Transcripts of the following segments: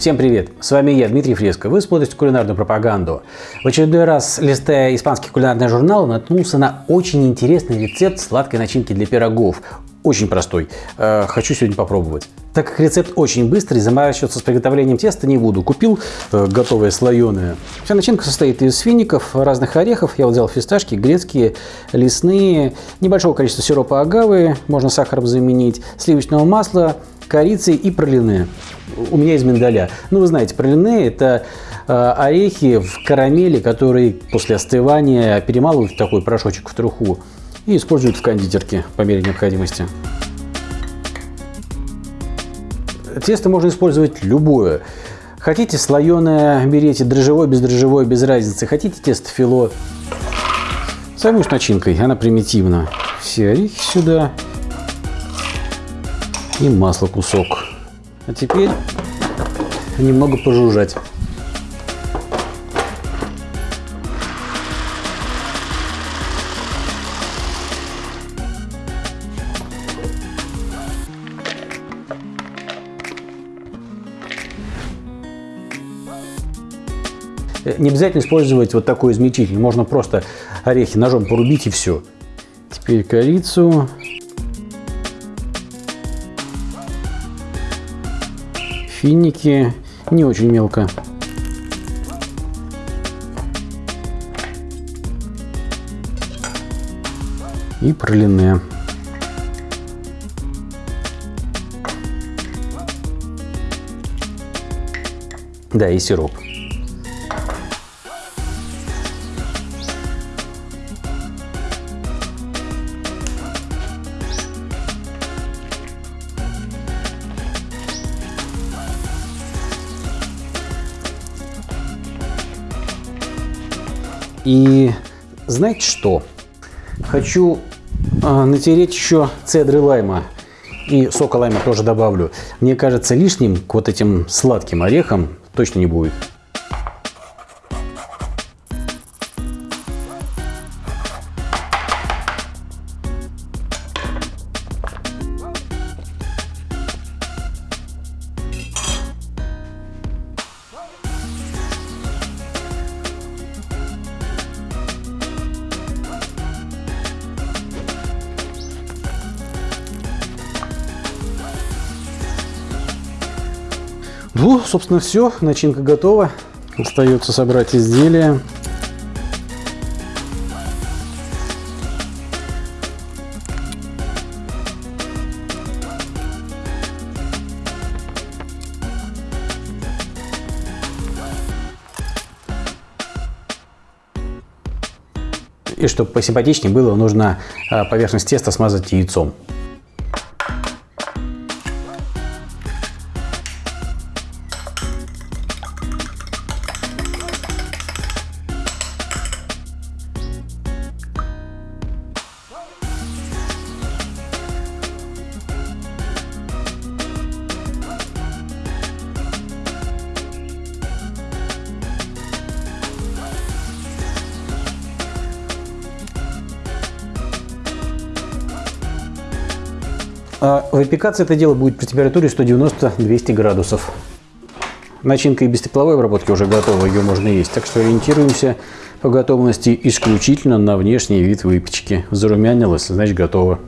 Всем привет! С вами я, Дмитрий Фреско. Вы смотрите кулинарную пропаганду. В очередной раз, листая испанский кулинарный журнал, наткнулся на очень интересный рецепт сладкой начинки для пирогов. Очень простой. Э, хочу сегодня попробовать. Так как рецепт очень быстрый, заморачиваться с приготовлением теста не буду. Купил э, готовое слоеное. Вся начинка состоит из фиников, разных орехов. Я вот взял фисташки, грецкие, лесные, небольшого количества сиропа агавы, можно сахаром заменить, сливочного масла, корицы и пролине у меня из миндаля. Ну, вы знаете, пролине – это э, орехи в карамели, которые после остывания перемалывают в такой порошочек в труху и используют в кондитерке по мере необходимости. Тесто можно использовать любое. Хотите слоеное, берите дрожжевое, бездрожжевое, без разницы. Хотите тесто фило. Займусь начинкой, она примитивна. Все орехи сюда и масло кусок. А теперь немного пожужжать. Не обязательно использовать вот такой измельчитель. Можно просто орехи ножом порубить и все. Теперь корицу финики не очень мелко. И пролине. Да, и сироп. И знаете что? Хочу э, натереть еще цедры лайма. И сока лайма тоже добавлю. Мне кажется, лишним к вот этим сладким орехам точно не будет. Ну, собственно, все. Начинка готова. Остается собрать изделие. И чтобы посимпатичнее было, нужно а, поверхность теста смазать яйцом. А выпекаться это дело будет при температуре 190-200 градусов. Начинка и без тепловой обработки уже готова, ее можно есть. Так что ориентируемся по готовности исключительно на внешний вид выпечки. Зарумянилось, значит готово.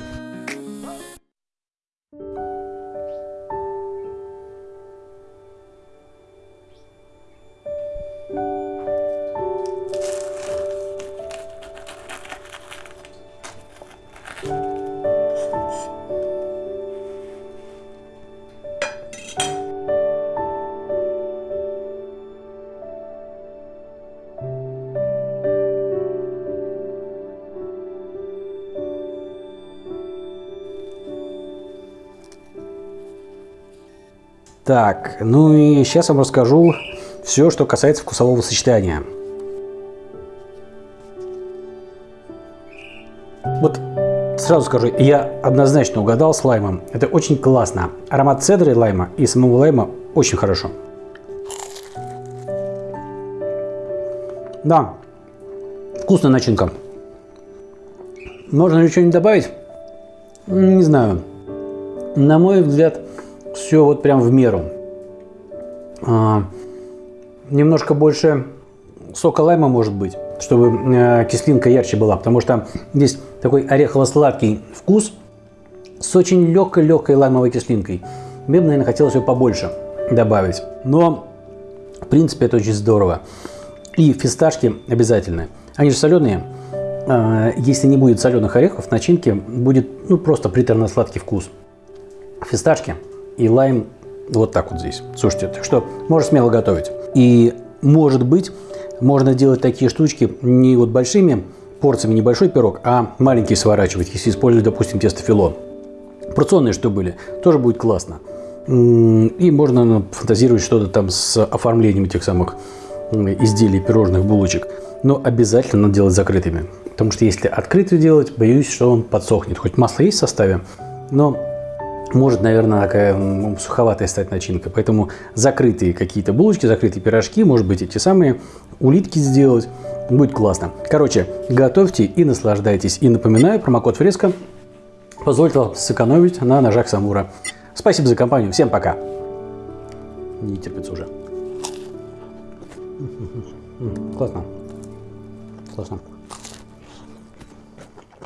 Так, ну и сейчас вам расскажу все, что касается вкусового сочетания. Вот сразу скажу, я однозначно угадал с лаймом. Это очень классно. Аромат цедры лайма и самого лайма очень хорошо. Да, вкусная начинка. Можно ли что-нибудь добавить? Не знаю. На мой взгляд, все вот прям в меру. А, немножко больше сока лайма может быть, чтобы э, кислинка ярче была, потому что здесь такой орехово-сладкий вкус с очень легкой-легкой лаймовой кислинкой. Мне бы, наверное, хотелось ее побольше добавить. Но, в принципе, это очень здорово. И фисташки обязательны. Они же соленые. А, если не будет соленых орехов, в начинке будет ну, просто приторно-сладкий вкус. Фисташки и лайм вот так вот здесь. Слушайте, так что можно смело готовить. И может быть, можно делать такие штучки не вот большими порциями, небольшой пирог, а маленький сворачивать, если использовать, допустим, тесто фило. Порционные, что были, тоже будет классно. И можно ну, фантазировать что-то там с оформлением этих самых изделий, пирожных, булочек. Но обязательно надо делать закрытыми. Потому что если открытую делать, боюсь, что он подсохнет. Хоть масло есть в составе, но может, наверное, такая суховатая стать начинка. Поэтому закрытые какие-то булочки, закрытые пирожки, может быть, эти самые улитки сделать. Будет классно. Короче, готовьте и наслаждайтесь. И напоминаю, промокод Фреско позволит вам сэкономить на ножах Самура. Спасибо за компанию. Всем пока. Не терпится уже. Классно. Классно.